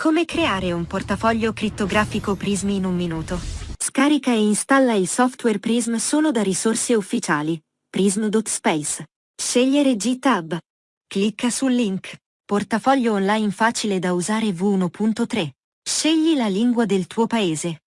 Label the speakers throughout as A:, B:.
A: Come creare un portafoglio crittografico Prism in un minuto. Scarica e installa il software Prism solo da risorse ufficiali. Prism.space. Scegliere GTab. Clicca sul link. Portafoglio online facile da usare V1.3. Scegli la lingua del tuo paese.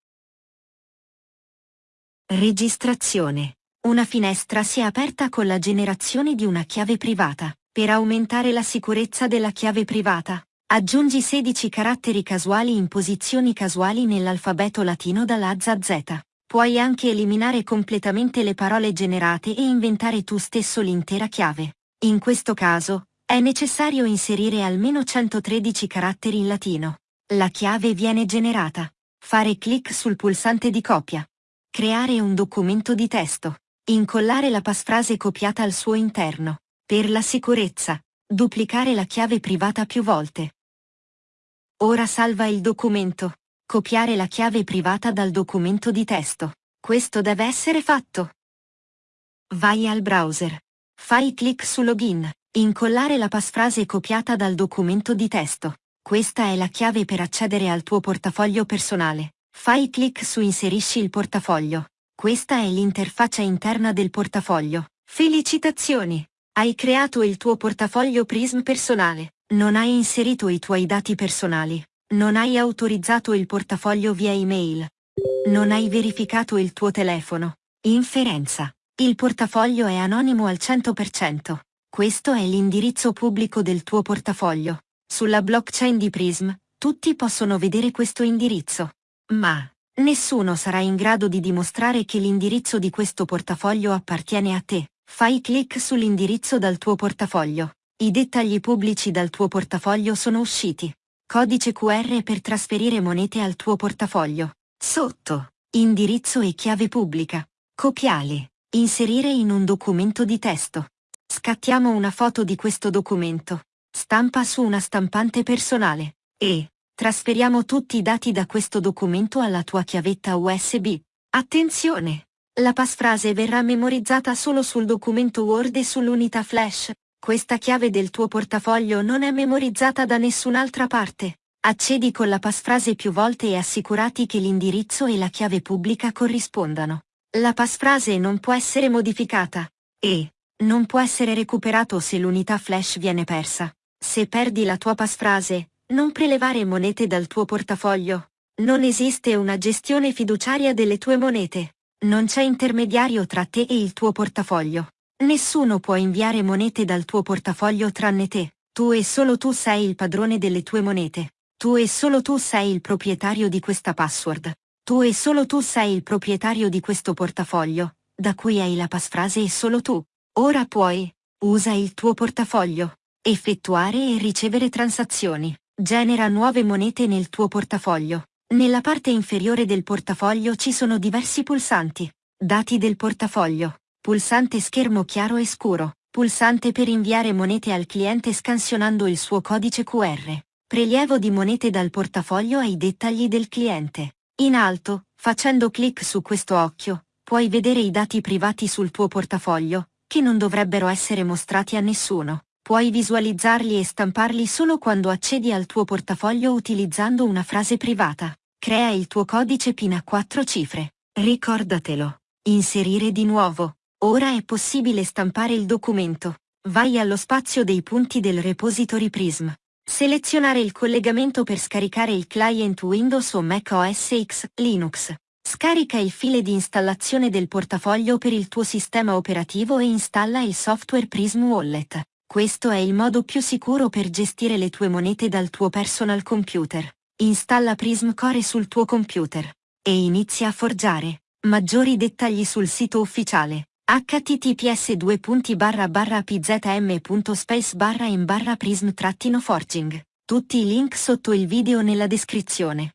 A: Registrazione. Una finestra si è aperta con la generazione di una chiave privata. Per aumentare la sicurezza della chiave privata, Aggiungi 16 caratteri casuali in posizioni casuali nell'alfabeto latino dalla A Z. Puoi anche eliminare completamente le parole generate e inventare tu stesso l'intera chiave. In questo caso, è necessario inserire almeno 113 caratteri in latino. La chiave viene generata. Fare clic sul pulsante di copia. Creare un documento di testo. Incollare la passphrase copiata al suo interno. Per la sicurezza, duplicare la chiave privata più volte. Ora salva il documento. Copiare la chiave privata dal documento di testo. Questo deve essere fatto. Vai al browser. Fai clic su Login. Incollare la passphrase copiata dal documento di testo. Questa è la chiave per accedere al tuo portafoglio personale. Fai clic su Inserisci il portafoglio. Questa è l'interfaccia interna del portafoglio. Felicitazioni! Hai creato il tuo portafoglio Prism personale. Non hai inserito i tuoi dati personali. Non hai autorizzato il portafoglio via email. Non hai verificato il tuo telefono. Inferenza. Il portafoglio è anonimo al 100%. Questo è l'indirizzo pubblico del tuo portafoglio. Sulla blockchain di Prism, tutti possono vedere questo indirizzo. Ma, nessuno sarà in grado di dimostrare che l'indirizzo di questo portafoglio appartiene a te. Fai clic sull'indirizzo dal tuo portafoglio. I dettagli pubblici dal tuo portafoglio sono usciti. Codice QR per trasferire monete al tuo portafoglio. Sotto. Indirizzo e chiave pubblica. Copiali. Inserire in un documento di testo. Scattiamo una foto di questo documento. Stampa su una stampante personale. E trasferiamo tutti i dati da questo documento alla tua chiavetta USB. Attenzione! La passphrase verrà memorizzata solo sul documento Word e sull'unità flash. Questa chiave del tuo portafoglio non è memorizzata da nessun'altra parte. Accedi con la passphrase più volte e assicurati che l'indirizzo e la chiave pubblica corrispondano. La passphrase non può essere modificata. E non può essere recuperato se l'unità flash viene persa. Se perdi la tua passphrase, non prelevare monete dal tuo portafoglio. Non esiste una gestione fiduciaria delle tue monete. Non c'è intermediario tra te e il tuo portafoglio. Nessuno può inviare monete dal tuo portafoglio tranne te. Tu e solo tu sei il padrone delle tue monete. Tu e solo tu sei il proprietario di questa password. Tu e solo tu sei il proprietario di questo portafoglio, da cui hai la passphrase e solo tu. Ora puoi. Usa il tuo portafoglio. Effettuare e ricevere transazioni. Genera nuove monete nel tuo portafoglio. Nella parte inferiore del portafoglio ci sono diversi pulsanti. Dati del portafoglio. Pulsante schermo chiaro e scuro. Pulsante per inviare monete al cliente scansionando il suo codice QR. Prelievo di monete dal portafoglio ai dettagli del cliente. In alto, facendo clic su questo occhio, puoi vedere i dati privati sul tuo portafoglio, che non dovrebbero essere mostrati a nessuno. Puoi visualizzarli e stamparli solo quando accedi al tuo portafoglio utilizzando una frase privata. Crea il tuo codice PIN a 4 cifre. Ricordatelo. Inserire di nuovo. Ora è possibile stampare il documento. Vai allo spazio dei punti del repository Prism. Selezionare il collegamento per scaricare il client Windows o Mac OS X, Linux. Scarica il file di installazione del portafoglio per il tuo sistema operativo e installa il software Prism Wallet. Questo è il modo più sicuro per gestire le tue monete dal tuo personal computer. Installa Prism Core sul tuo computer. E inizia a forgiare. Maggiori dettagli sul sito ufficiale https pzm.space barra in barra prism forging. Tutti i link sotto il video nella descrizione.